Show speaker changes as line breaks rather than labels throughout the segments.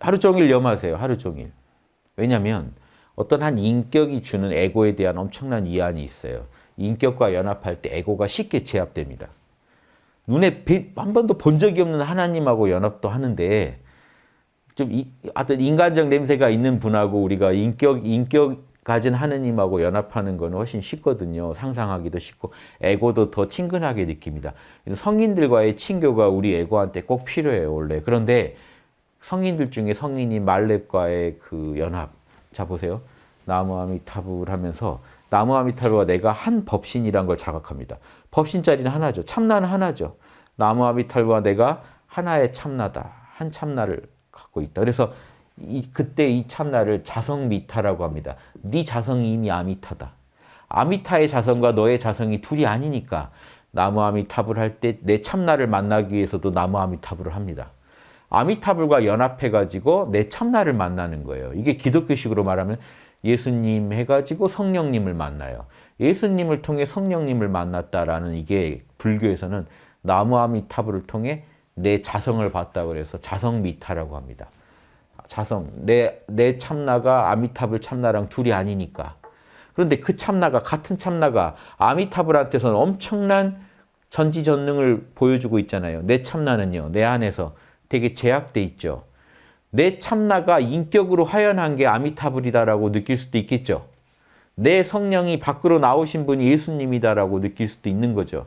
하루 종일 염하세요. 하루 종일. 왜냐하면 어떤 한 인격이 주는 에고에 대한 엄청난 이한이 있어요. 인격과 연합할 때 에고가 쉽게 제압됩니다. 눈에 한 번도 본 적이 없는 하나님하고 연합도 하는데 좀 이, 어떤 인간적 냄새가 있는 분하고 우리가 인격 인격 가진 하느님하고 연합하는 것은 훨씬 쉽거든요. 상상하기도 쉽고 에고도 더 친근하게 느낍니다. 성인들과의 친교가 우리 에고한테 꼭 필요해요. 원래. 그런데 성인들 중에 성인이 말렙과의 그 연합 자 보세요. 나무 아미타불 하면서 나무 아미타불과 내가 한 법신이란 걸 자각합니다. 법신 자리는 하나죠. 참나는 하나죠. 나무 아미타불과 내가 하나의 참나다. 한 참나를 갖고 있다. 그래서 이, 그때 이 참나를 자성미타라고 합니다. 네 자성이 이미 아미타다. 아미타의 자성과 너의 자성이 둘이 아니니까 나무 아미타불 할 때 내 참나를 만나기 위해서도 나무 아미타불을 합니다. 아미타불과 연합해가지고 내 참나를 만나는 거예요. 이게 기독교식으로 말하면 예수님 해가지고 성령님을 만나요. 예수님을 통해 성령님을 만났다라는 이게 불교에서는 나무아미타불을 통해 내 자성을 봤다 그래서 자성미타라고 합니다. 자성, 내, 내 참나가 아미타불 참나랑 둘이 아니니까. 그런데 그 참나가, 같은 참나가 아미타불한테서는 엄청난 전지전능을 보여주고 있잖아요. 내 참나는요, 내 안에서 되게 제약돼 있죠. 내 참나가 인격으로 화연한 게 아미타불이다라고 느낄 수도 있겠죠. 내 성령이 밖으로 나오신 분이 예수님이다라고 느낄 수도 있는 거죠.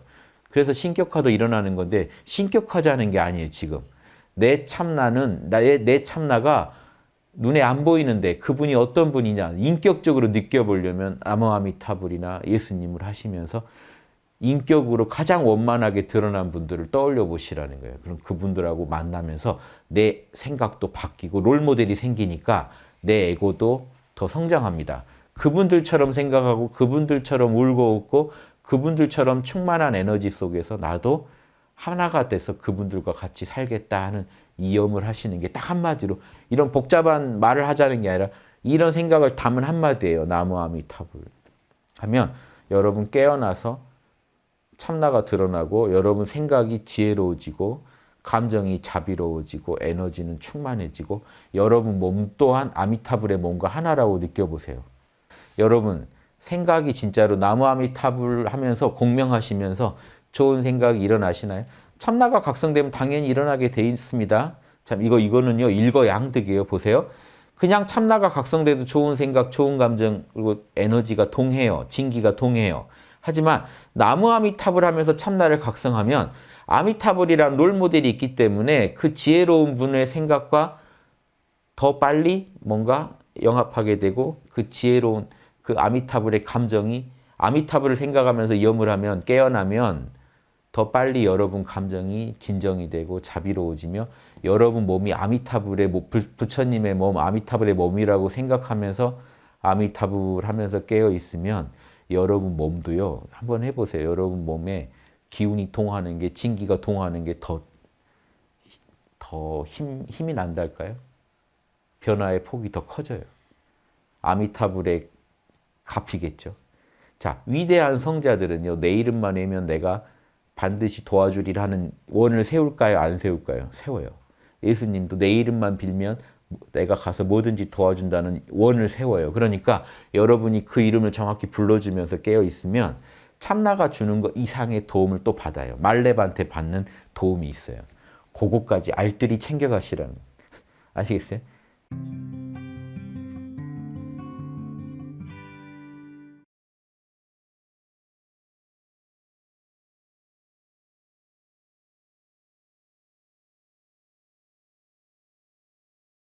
그래서 신격화도 일어나는 건데 신격화자는 게 아니에요, 지금. 내 참나는 나의 내 참나가 눈에 안 보이는데 그분이 어떤 분이냐 인격적으로 느껴보려면 아모아미타불이나 예수님을 하시면서 인격으로 가장 원만하게 드러난 분들을 떠올려 보시라는 거예요. 그럼 그분들하고 만나면서 내 생각도 바뀌고 롤모델이 생기니까 내 에고도 더 성장합니다. 그분들처럼 생각하고 그분들처럼 울고 웃고 그분들처럼 충만한 에너지 속에서 나도 하나가 돼서 그분들과 같이 살겠다 하는 이염을 하시는 게 딱 한마디로 이런 복잡한 말을 하자는 게 아니라 이런 생각을 담은 한마디예요. 나무아미타불 하면 여러분 깨어나서 참나가 드러나고 여러분 생각이 지혜로워지고 감정이 자비로워지고 에너지는 충만해지고 여러분 몸 또한 아미타불의 몸과 하나라고 느껴보세요. 여러분 생각이 진짜로 나무 아미타불 하면서 공명하시면서 좋은 생각이 일어나시나요? 참나가 각성되면 당연히 일어나게 돼 있습니다. 참 이거 이거는요 일거양득이에요. 보세요. 그냥 참나가 각성돼도 좋은 생각, 좋은 감정 그리고 에너지가 동해요. 진기가 동해요. 하지만 나무 아미타불 하면서 참나를 각성하면 아미타불이란 롤모델이 있기 때문에 그 지혜로운 분의 생각과 더 빨리 뭔가 영합하게 되고 그 지혜로운 그 아미타불의 감정이 아미타불을 생각하면서 염을 하면 깨어나면 더 빨리 여러분 감정이 진정이 되고 자비로워지며 여러분 몸이 아미타불의 부처님의 몸, 아미타불의 몸이라고 생각하면서 아미타불 하면서 깨어 있으면 여러분 몸도요. 한번 해보세요. 여러분 몸에 기운이 동하는 게 진기가 동하는 게 더 더 힘, 힘이 난달까요? 변화의 폭이 더 커져요. 아미타불의 갚이겠죠. 자, 위대한 성자들은요. 내 이름만 외면 내가 반드시 도와주리라 하는 원을 세울까요? 안 세울까요? 세워요. 예수님도 내 이름만 빌면 내가 가서 뭐든지 도와준다는 원을 세워요. 그러니까 여러분이 그 이름을 정확히 불러주면서 깨어있으면 참나가 주는 것 이상의 도움을 또 받아요. 말렙한테 받는 도움이 있어요. 그거까지 알뜰히 챙겨가시라는 아시겠어요?